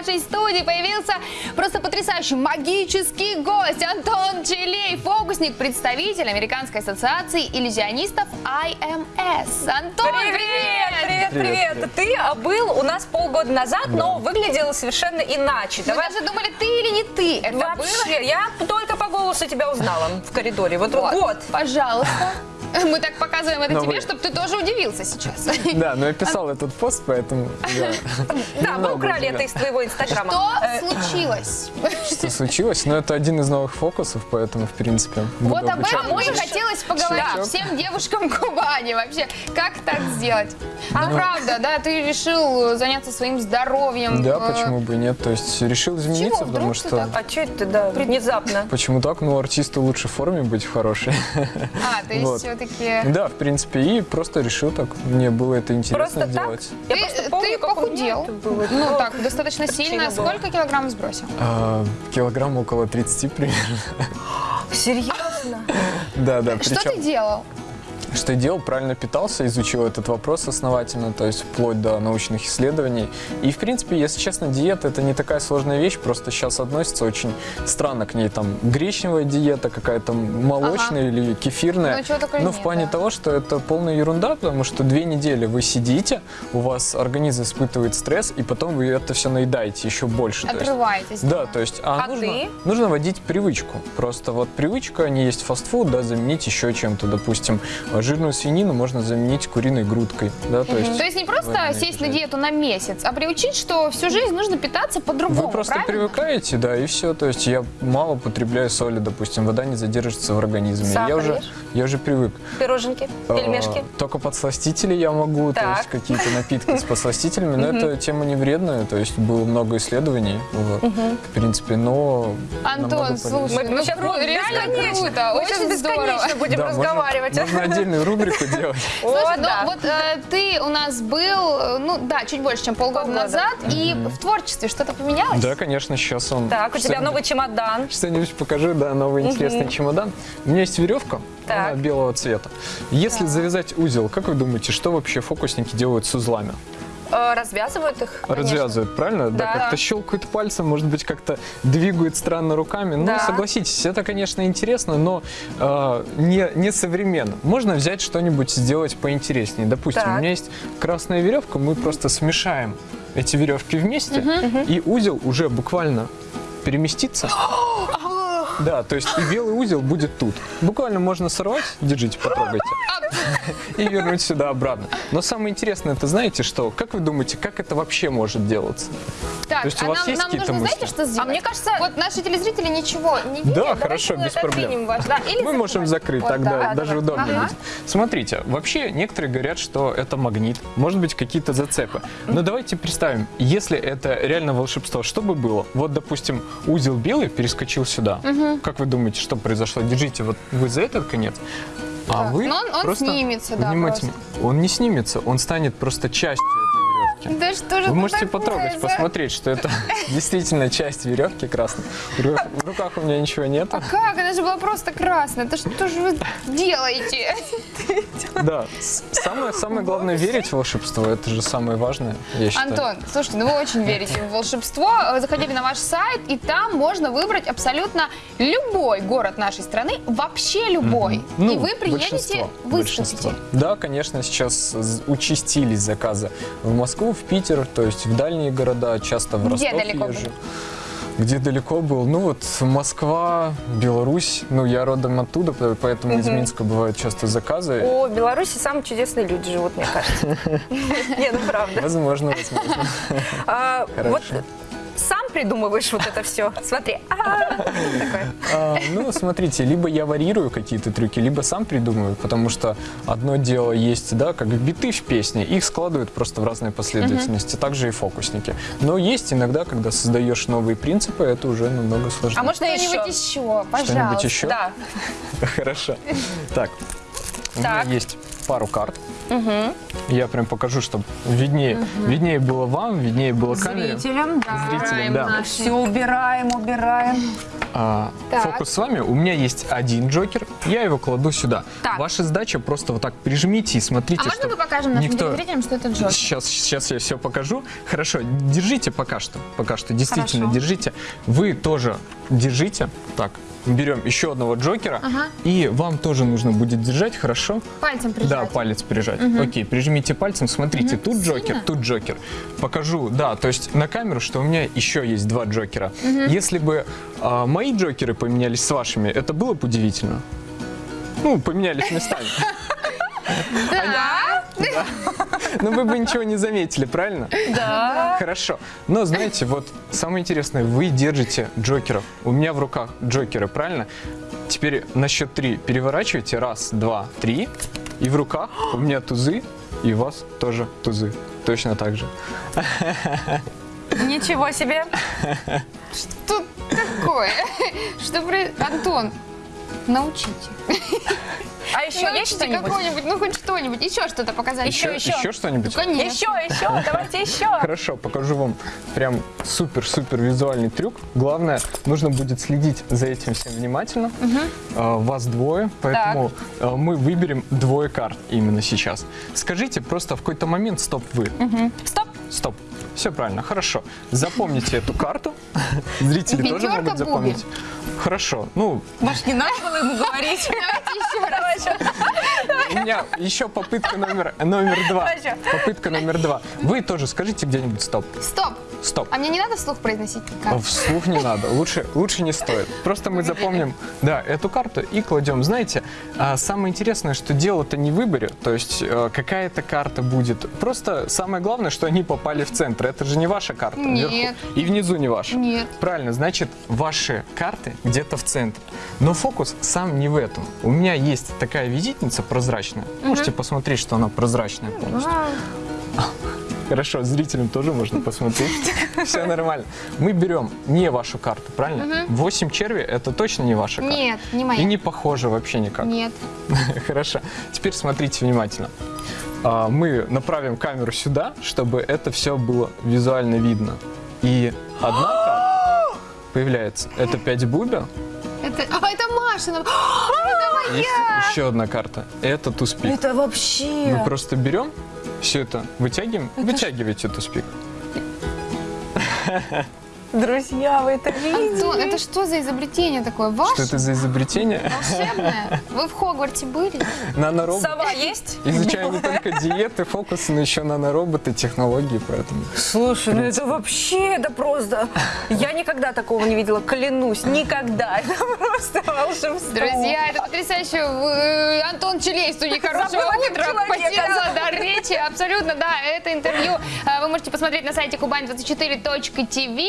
нашей студии появился просто потрясающий магический гость Антон Челей, фокусник, представитель Американской ассоциации иллюзионистов IMS. Антон, Привет, привет, привет. Ты а, был у нас полгода назад, но выглядел совершенно иначе. Мы даже думали, ты или не ты. Это было? Вообще, я только по голосу тебя узнала в коридоре. Вот, Вот, вот. пожалуйста. Мы так показываем это Но тебе, вы- чтобы ты тоже удивился сейчас. Да, но я писал этот пост, поэтому я Да, мы украли это из твоего инстаграма. Что Э, случилось? Что случилось, но это один из новых фокусов, поэтому, в принципе, буду Вот об этом мне хотелось поговорить всем девушкам Кубани. Вообще, как так сделать? А Ну, правда, да, ты решил заняться своим здоровьем. Да, э, почему бы и нет. То есть решил измениться, Чего? потому что... так? А что это, да, внезапно? Почему так? Ну, артисту лучше в форме быть в хорошей. А, то есть Вот. Все-таки... Да, в принципе, и просто решил так. Мне было это интересно Просто так? делать. Я Ты, просто помню, ты похудел. было. Ну, так, достаточно сильно. было. Сколько килограмм сбросил? А, килограмм около 30 примерно. Серьезно? Да, да. Что причем- ты делал? Что я делал, правильно питался, изучил этот вопрос основательно, то есть вплоть до научных исследований. И, в принципе, если честно, диета – это не такая сложная вещь, просто сейчас относится очень странно к ней, там, гречневая диета какая-то, молочная или кефирная. Ну, нет, в плане да. того, что это полная ерунда, потому что две недели вы сидите, у вас организм испытывает стресс, и потом вы это все наедаете еще больше. То есть- Отрываетесь. да, то есть а А нужно, ты? нужно водить привычку. Просто вот привычка, не есть фастфуд, да, заменить еще чем-то. Допустим, жирную свинину можно заменить куриной грудкой. Да, то, есть, То есть не просто сесть на диету на месяц, а приучить, что всю жизнь нужно питаться по-другому, вы просто правильно? привыкаете, да, и все. То есть я мало потребляю соли, допустим, вода не задержится в организме. Сахар я уже, ешь? я уже привык. Пироженки, пельмешки. А, Только подсластители я могу, то Так. есть какие-то напитки с подсластителями, но это тема не вредная, то есть было много исследований, в принципе, но Антон, слушай, Мы, ну сейчас кру- реально круто, очень здорово. бесконечно будем разговаривать. Можно, отдельную рубрику делать. Слушай, ну вот э, ты у нас был, э, ну да, чуть больше, чем полгода, назад, и в творчестве что-то поменялось? Да, конечно, сейчас он... Так, у тебя новый чемодан. Что-нибудь покажу, да, новый интересный чемодан. У меня есть веревка, белого цвета. Если завязать узел, как вы думаете, что вообще фокусники делают с узлами? Э, Развязывают их? Развязывают, правильно? Да. как-то щелкают пальцем, может быть, как-то двигают странно руками. Ну, Да. согласитесь, это, конечно, интересно, но э, не, не современно. Можно взять что-нибудь сделать поинтереснее. Допустим, Так. у меня есть красная веревка, мы просто смешаем эти веревки вместе, и узел уже буквально переместится. Да, то есть и белый узел будет тут. Буквально можно сорвать, держите, потрогайте, и вернуть сюда обратно. Но самое интересное, это знаете что? Как вы думаете, как это вообще может делаться? Так, То есть у а вас нам, есть нам какие-то нужно, мысли? знаете, что сделать? А мне кажется- Вот наши телезрители ничего не видят. Да, давайте хорошо, без проблем. ваш, да, или Мы можем закрыть, Вот, тогда да, даже давай. удобнее Ага. будет. Смотрите, вообще некоторые говорят, что это магнит, может быть какие-то зацепы. Но давайте представим, если это реально волшебство, что бы было? Вот, допустим, узел белый перескочил сюда. Как вы думаете, что произошло? Держите вот вы за этот конец, а Так, вы но он- он просто снимется, да, внимательно. Он не снимется, он станет просто частью веревки. Да что же Вы это можете такое потрогать, за- посмотреть, что это действительно часть веревки красной. В ру- в руках у меня ничего нет. А как? Она же была просто красная. Да что же вы делаете? Да, самое, самое главное верить в волшебство, это же самое важное, я считаю. Антон, слушайте, ну вы очень верите в волшебство. Вы Заходили на ваш сайт, и там можно выбрать абсолютно любой город нашей страны, вообще любой. Ну, и вы приедете, выступите. большинство. Да, конечно, сейчас участились заказы в Москву, в Питер, то есть в дальние города, часто в Где Ростов далеко езжу. были? Где далеко был? Ну вот Москва, Беларусь, ну я родом оттуда, по- поэтому из Минска бывают часто заказы. О, в Беларуси самые чудесные люди живут, мне кажется. Не, ну правда. Возможно, возможно. А. Вот придумываешь вот это все. Смотри. А. А, ну, смотрите, либо я варьирую какие-то трюки, либо сам придумываю, потому что одно дело есть, да, как биты в песне, их складывают просто в разной последовательности, также и фокусники. Но есть иногда, когда создаешь новые принципы, это уже намного сложнее. А можно Что-нибудь еще? пожалуйста. Что-нибудь еще? Да. Хорошо. Так, у меня есть пару карт. Я прям покажу, чтобы виднее, виднее было вам, виднее было камере. Зрителям, да. Зрителям, да. Все убираем, убираем. А, Так. фокус с вами. У меня есть один Джокер, я его кладу сюда. Так. Ваша задача просто вот так прижмите и смотрите, А можно мы покажем нашим никто... телезрителям, что это Джокер? Сейчас, сейчас я все покажу. Хорошо, держите пока что. Пока что, действительно, Хорошо. держите. Вы тоже держите. Так, берем еще одного Джокера. Ага. И вам тоже нужно будет держать, хорошо? Пальцем прижать. Да, палец прижать. Окей, прижмите пальцем. Смотрите, тут Джокер, тут Джокер. Покажу, да, то есть на камеру, что у меня еще есть два Джокера. Если бы а, мои Джокеры поменялись с вашими, это было бы удивительно. Ну, поменялись местами. Да. Но вы бы ничего не заметили, правильно? Да. Хорошо. Но знаете, вот самое интересное, вы держите Джокеров. У меня в руках Джокеры, правильно? Теперь на счет три переворачивайте. Раз, два, три. И в руках у меня тузы, и у вас тоже тузы. Точно так же. Ничего себе. Что такое? Что про... Антон, научите. А еще есть Научите что-нибудь? какой-нибудь, ну хоть что-нибудь. Еще что-то показать. Еще, еще. еще что-нибудь? Ну, конечно. Еще, еще, давайте еще. Хорошо, покажу вам прям супер-супер визуальный трюк. Главное, нужно будет следить за этим всем внимательно. А, Вас двое, поэтому а, мы выберем двое карт именно сейчас. Скажите просто в какой-то момент стоп вы. Стоп. Стоп. Все правильно, хорошо. Запомните эту карту. Зрители тоже могут запомнить. Хорошо. Ну, Может, не надо было ему говорить? Давайте еще раз. у меня еще попытка номер, номер два. Попытка номер два. Вы тоже скажите где-нибудь стоп. Стоп. Стоп. А мне не надо вслух произносить карту? Вслух не надо, лучше, лучше не стоит. Просто мы запомним, да, эту карту и кладем. Знаете, а, самое интересное, что дело-то не в выборе, то есть э, какая-то карта будет. Просто самое главное, что они попали в центр. Это же не ваша карта Нет. вверху. И внизу не ваша. Нет. Правильно, значит, ваши карты где-то в центре. Но фокус сам не в этом. У меня есть такая визитница прозрачная. Можете посмотреть, что она прозрачная полностью. Хорошо, зрителям тоже можно посмотреть. Все нормально. Мы берем не вашу карту, правильно? 8 черви это точно не ваша карта. Нет, не И моя. не похоже вообще никак. Нет. Хорошо. Теперь смотрите внимательно. А, Мы направим камеру сюда, чтобы это все было визуально видно. И одна карта появляется. Это 5 бубер. Это, а, это Машина. Это Есть моя. еще одна карта. Это туспик. Это вообще... Мы просто берем все это, вытягиваем, вытягиваете туспик. Друзья, вы это видите? Антон, это что за изобретение такое? Что Ваше? это за изобретение? Волшебное? Вы в Хогварте были? Наноробот. Сова есть? Изучаем не только диеты, фокусы, но еще нанороботы, технологии, поэтому... Слушай, ну это вообще, это просто... Я никогда такого не видела, клянусь, никогда. Это просто волшебство. Друзья, это потрясающе. Э, Антон Челейст, у них хорошего утра, потеряла дар речи. Абсолютно, да, это интервью э, вы можете посмотреть на сайте kuban24.tv.